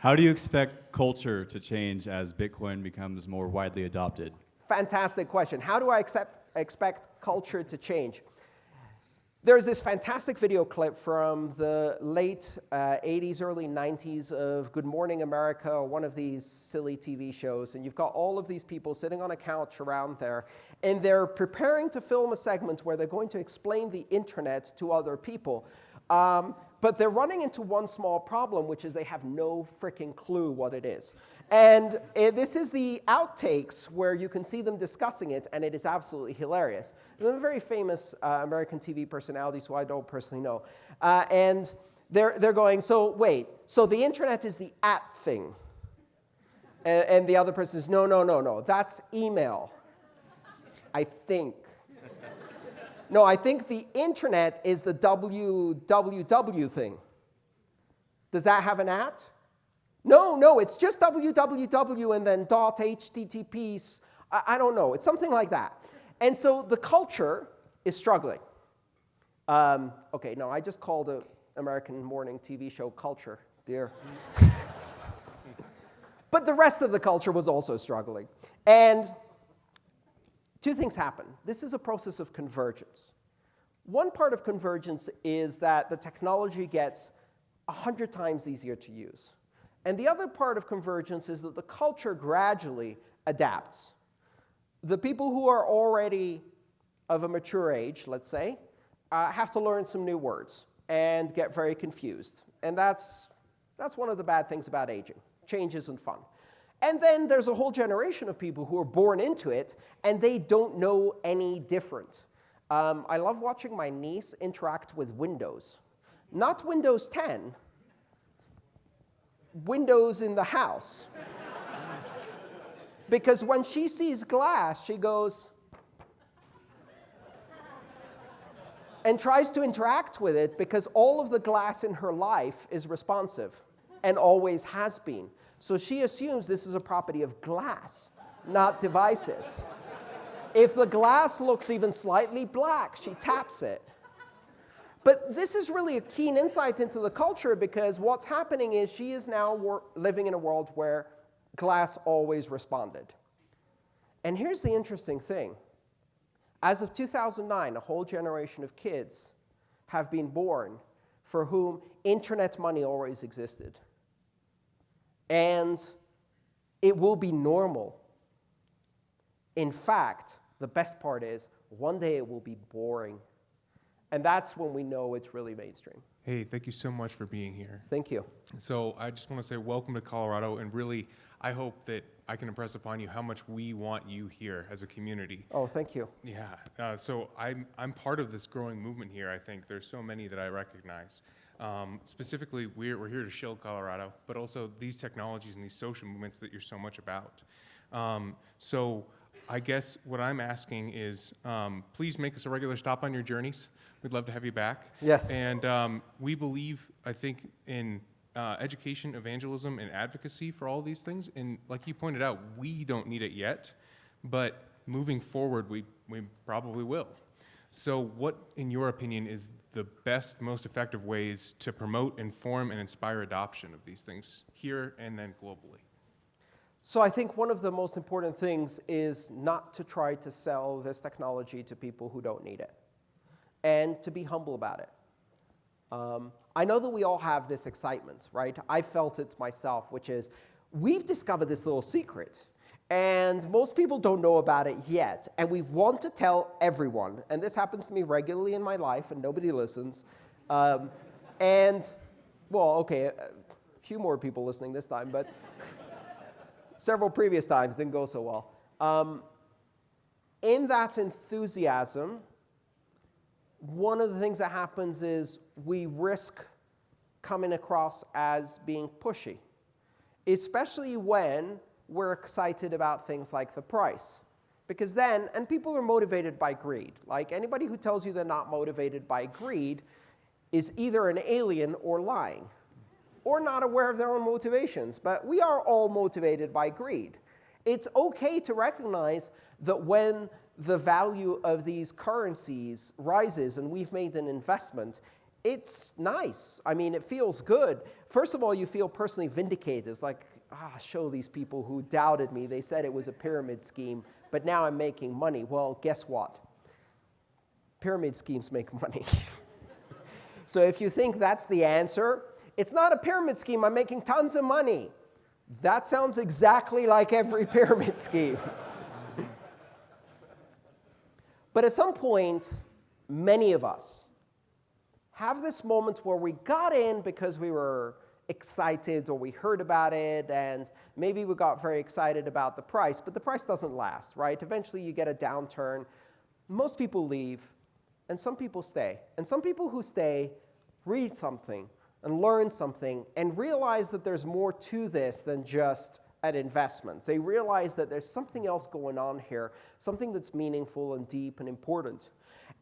How do you expect culture to change as Bitcoin becomes more widely adopted? Fantastic question. How do I accept, expect culture to change? There's this fantastic video clip from the late uh, 80s, early 90s of Good Morning America, one of these silly TV shows. And you've got all of these people sitting on a couch around there. And they're preparing to film a segment where they're going to explain the internet to other people. Um, but they're running into one small problem, which is they have no freaking clue what it is. And uh, this is the outtakes where you can see them discussing it, and it is absolutely hilarious. They're a very famous uh, American TV personality, who I don't personally know. Uh, and they're, they're going, so wait, so the internet is the at thing. And, and the other person is, no, no, no, no, that's email, I think. No, I think the internet is the www thing. Does that have an at? No, no, it's just www and then dot http. I, don't know. It's something like that. And so the culture is struggling. Um, OK, no, I just called an American morning TV show culture, dear. but the rest of the culture was also struggling. And two things happen. This is a process of convergence. One part of convergence is that the technology gets 100 times easier to use. And the other part of convergence is that the culture gradually adapts. The people who are already of a mature age, let's say, uh, have to learn some new words and get very confused. And that's, that's one of the bad things about aging. Change isn't fun. And then there's a whole generation of people who are born into it, and they don't know any different. Um, I love watching my niece interact with Windows. Not Windows 10, windows in the house. because when she sees glass, she goes and tries to interact with it because all of the glass in her life is responsive and always has been. So she assumes this is a property of glass, not devices. if the glass looks even slightly black, she taps it. But this is really a keen insight into the culture because what's happening is she is now living in a world where glass always responded. And here's the interesting thing. As of 2009, a whole generation of kids have been born for whom internet money always existed. And it will be normal. In fact, the best part is one day it will be boring and that's when we know it's really mainstream. Hey, thank you so much for being here. Thank you. So I just want to say welcome to Colorado, and really, I hope that I can impress upon you how much we want you here as a community. Oh, thank you. Yeah, uh, so I'm, I'm part of this growing movement here, I think. There's so many that I recognize. Um, specifically, we're, we're here to shield Colorado, but also these technologies and these social movements that you're so much about. Um, so I guess what I'm asking is um, please make us a regular stop on your journeys. We'd love to have you back. Yes. And um, we believe, I think, in uh, education, evangelism, and advocacy for all these things. And like you pointed out, we don't need it yet, but moving forward, we, we probably will. So what, in your opinion, is the best, most effective ways to promote, inform, and inspire adoption of these things here and then globally? So I think one of the most important things is not to try to sell this technology to people who don't need it and to be humble about it. Um, I know that we all have this excitement, right? I felt it myself, which is we've discovered this little secret. And most people don't know about it yet. And we want to tell everyone. And this happens to me regularly in my life, and nobody listens. Um, and, well, OK, a few more people listening this time, but several previous times didn't go so well. Um, in that enthusiasm, one of the things that happens is we risk coming across as being pushy, especially when we're excited about things like the price. Because then, and people are motivated by greed. Like anybody who tells you they're not motivated by greed is either an alien or lying, or not aware of their own motivations. But we are all motivated by greed. It's OK to recognize that when the value of these currencies rises and we've made an investment, it's nice. I mean, it feels good. First of all, you feel personally vindicated. It's like, ah, show these people who doubted me. They said it was a pyramid scheme, but now I'm making money. Well, guess what? Pyramid schemes make money. so if you think that's the answer, it's not a pyramid scheme. I'm making tons of money. That sounds exactly like every pyramid scheme. but at some point, many of us have this moment where we got in because we were excited or we heard about it and maybe we got very excited about the price, but the price doesn't last, right? Eventually you get a downturn. Most people leave and some people stay. And some people who stay read something and learn something and realize that there's more to this than just an investment. They realize that there's something else going on here, something that's meaningful and deep and important.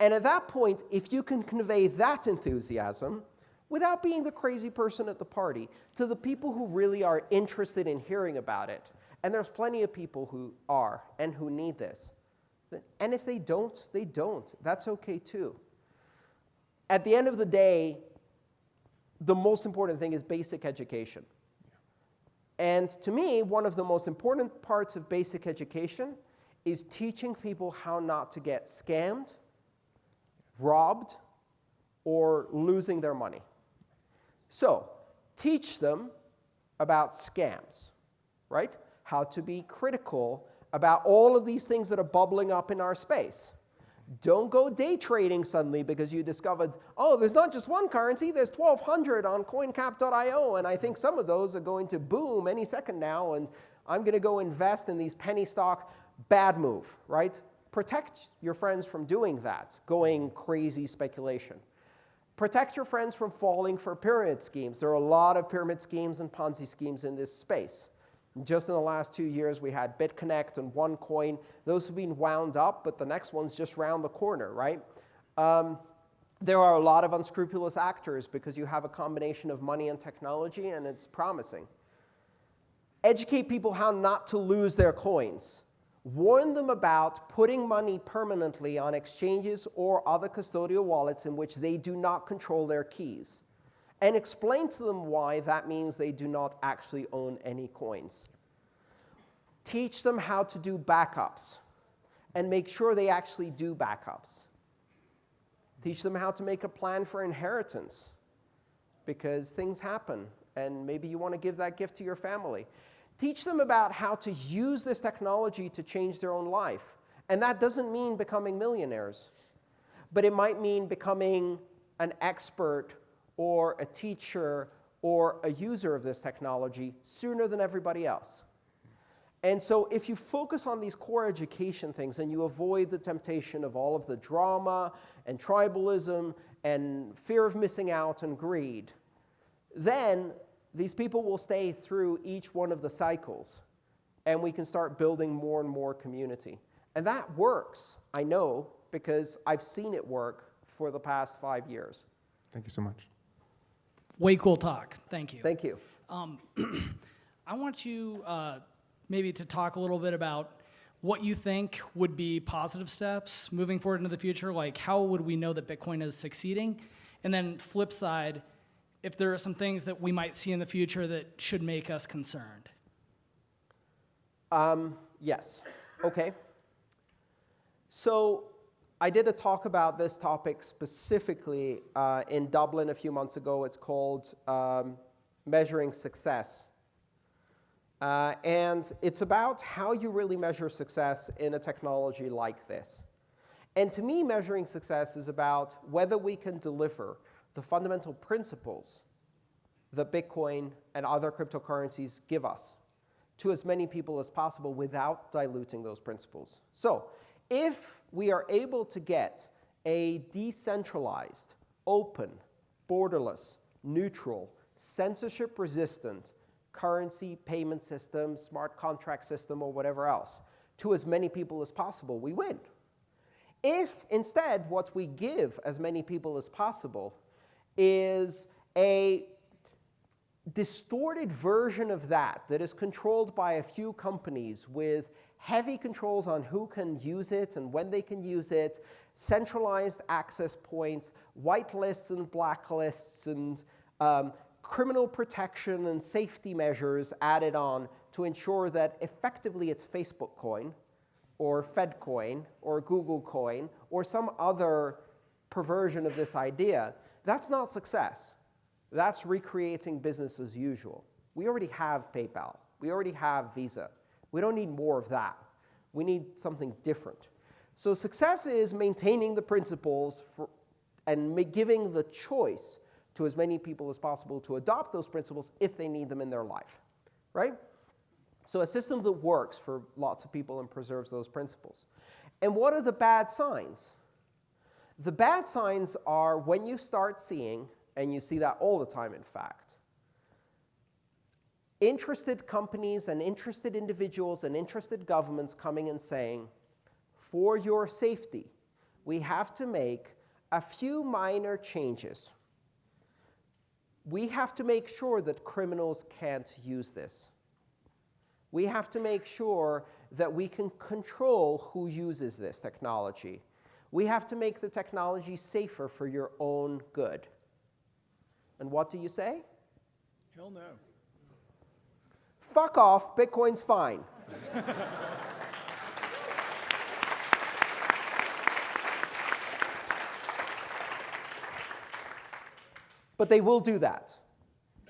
And at that point, if you can convey that enthusiasm without being the crazy person at the party to the people who really are interested in hearing about it, and there's plenty of people who are and who need this. And if they don't, they don't. That's okay too. At the end of the day, the most important thing is basic education. And to me, one of the most important parts of basic education is teaching people how not to get scammed robbed, or losing their money. So teach them about scams, right? How to be critical about all of these things that are bubbling up in our space. Don't go day trading suddenly because you discovered, oh, there's not just one currency, there's 1,200 on coincap.io, and I think some of those are going to boom any second now, and I'm going to go invest in these penny stocks. Bad move, right? Protect your friends from doing that, going crazy speculation. Protect your friends from falling for pyramid schemes. There are a lot of pyramid schemes and Ponzi schemes in this space. Just in the last two years, we had BitConnect and OneCoin. Those have been wound up, but the next one's just round the corner, right? Um, there are a lot of unscrupulous actors because you have a combination of money and technology, and it's promising. Educate people how not to lose their coins warn them about putting money permanently on exchanges or other custodial wallets in which they do not control their keys, and explain to them why that means they do not actually own any coins. Teach them how to do backups, and make sure they actually do backups. Teach them how to make a plan for inheritance, because things happen, and maybe you want to give that gift to your family. Teach them about how to use this technology to change their own life. And that doesn't mean becoming millionaires, but it might mean becoming an expert or a teacher or a user of this technology sooner than everybody else. And so if you focus on these core education things and you avoid the temptation of all of the drama and tribalism and fear of missing out and greed, then these people will stay through each one of the cycles, and we can start building more and more community. And that works, I know, because I've seen it work for the past five years. Thank you so much. Way cool talk. Thank you. Thank you. Um, I want you uh, maybe to talk a little bit about what you think would be positive steps moving forward into the future. Like, how would we know that Bitcoin is succeeding? And then, flip side, if there are some things that we might see in the future that should make us concerned. Um, yes. Okay. So I did a talk about this topic specifically uh, in Dublin a few months ago. It's called um, Measuring Success. Uh, and it's about how you really measure success in a technology like this. And to me, measuring success is about whether we can deliver the fundamental principles that Bitcoin and other cryptocurrencies give us to as many people as possible without diluting those principles. So if we are able to get a decentralized, open, borderless, neutral, censorship-resistant currency payment system, smart contract system, or whatever else to as many people as possible, we win. If instead what we give as many people as possible is a distorted version of that that is controlled by a few companies with heavy controls on who can use it and when they can use it, centralized access points, whitelists and blacklists, and um, criminal protection and safety measures added on to ensure that effectively it's Facebook coin or Fed coin or Google coin or some other perversion of this idea, that's not success. That's recreating business as usual. We already have PayPal. We already have Visa. We don't need more of that. We need something different. So success is maintaining the principles for, and giving the choice to as many people as possible to adopt those principles if they need them in their life, right? So a system that works for lots of people and preserves those principles. And what are the bad signs? The bad signs are when you start seeing, and you see that all the time in fact, interested companies and interested individuals and interested governments coming and saying, for your safety, we have to make a few minor changes. We have to make sure that criminals can't use this. We have to make sure that we can control who uses this technology. We have to make the technology safer for your own good. And what do you say? Hell no. Fuck off, Bitcoin's fine. but they will do that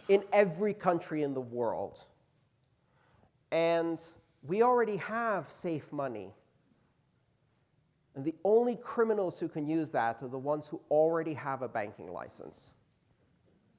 in every country in the world. And we already have safe money. And the only criminals who can use that are the ones who already have a banking license.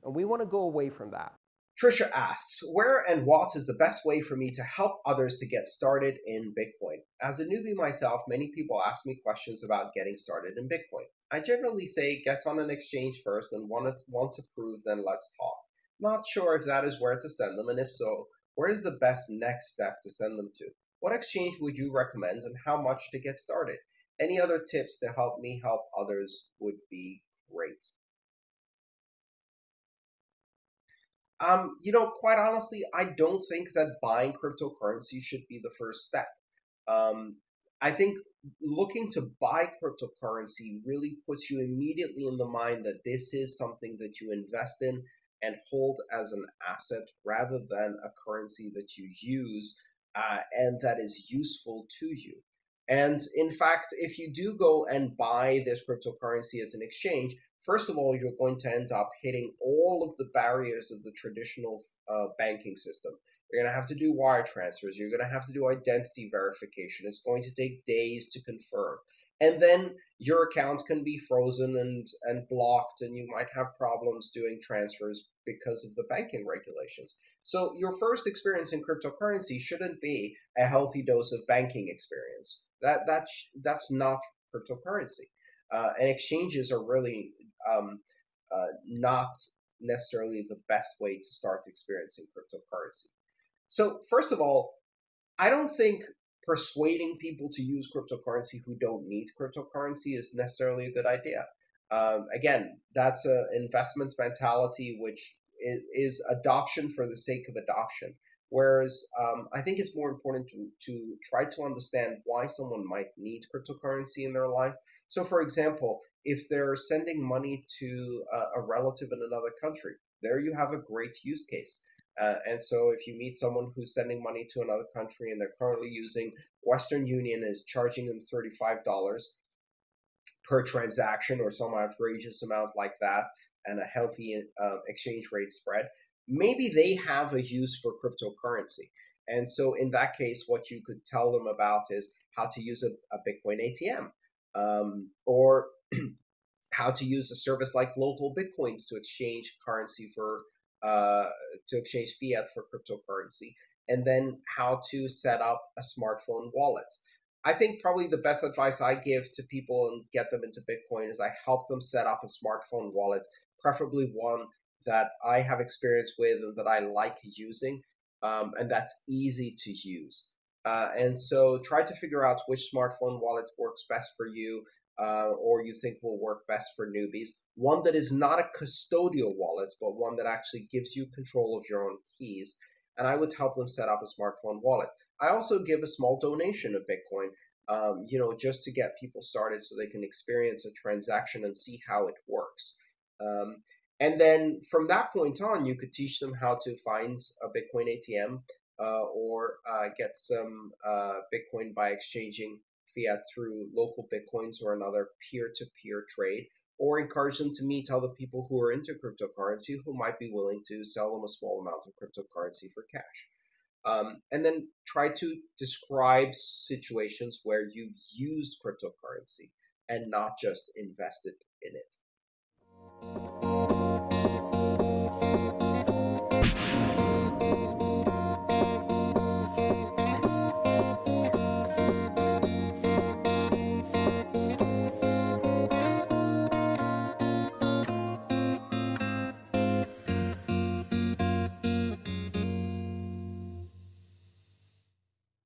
And we want to go away from that. Trisha asks, where and what is the best way for me to help others to get started in Bitcoin? As a newbie myself, many people ask me questions about getting started in Bitcoin. I generally say get on an exchange first and once approved, then let's talk. Not sure if that is where to send them, and if so, where is the best next step to send them to? What exchange would you recommend and how much to get started? Any other tips to help me help others would be great. Um, you know, quite honestly, I don't think that buying cryptocurrency should be the first step. Um, I think looking to buy cryptocurrency really puts you immediately in the mind that this is something that you invest in and hold as an asset rather than a currency that you use uh, and that is useful to you. And in fact, if you do go and buy this cryptocurrency as an exchange, first of all, you're going to end up hitting all of the barriers of the traditional uh, banking system. You're going to have to do wire transfers. You're going to have to do identity verification. It's going to take days to confirm. And then your account can be frozen and, and blocked, and you might have problems doing transfers because of the banking regulations. So, your first experience in cryptocurrency shouldn't be a healthy dose of banking experience. That, that, that's not cryptocurrency. Uh, and exchanges are really um, uh, not necessarily the best way to start experiencing cryptocurrency. So, first of all, I don't think persuading people to use cryptocurrency who don't need cryptocurrency is necessarily a good idea. Um, again, that's an investment mentality, which is adoption for the sake of adoption. Whereas um, I think it's more important to, to try to understand why someone might need cryptocurrency in their life. So, for example, if they're sending money to a, a relative in another country, there you have a great use case. Uh, and so, if you meet someone who's sending money to another country and they're currently using Western Union is charging them $35 per transaction or some outrageous amount like that, and a healthy uh, exchange rate spread, maybe they have a use for cryptocurrency. And so, in that case, what you could tell them about is how to use a, a Bitcoin ATM um, or how to use a service like local Bitcoins to exchange currency for uh, to exchange fiat for cryptocurrency, and then how to set up a smartphone wallet. I think probably the best advice I give to people and get them into Bitcoin is I help them set up a smartphone wallet, preferably one that I have experience with and that I like using, um, and that's easy to use. Uh, and so try to figure out which smartphone wallet works best for you. uh, or you think will work best for newbies. One that is not a custodial wallet, but one that actually gives you control of your own keys. And I would help them set up a smartphone wallet. I also give a small donation of Bitcoin, um, you know, just to get people started so they can experience a transaction and see how it works. Um, and then from that point on, you could teach them how to find a Bitcoin ATM uh, or uh, get some uh, Bitcoin by exchanging fiat through local Bitcoins or another peer to peer trade, or encourage them to meet other people who are into cryptocurrency who might be willing to sell them a small amount of cryptocurrency for cash. Um, and then try to describe situations where you've used cryptocurrency and not just invested in it. Thank you.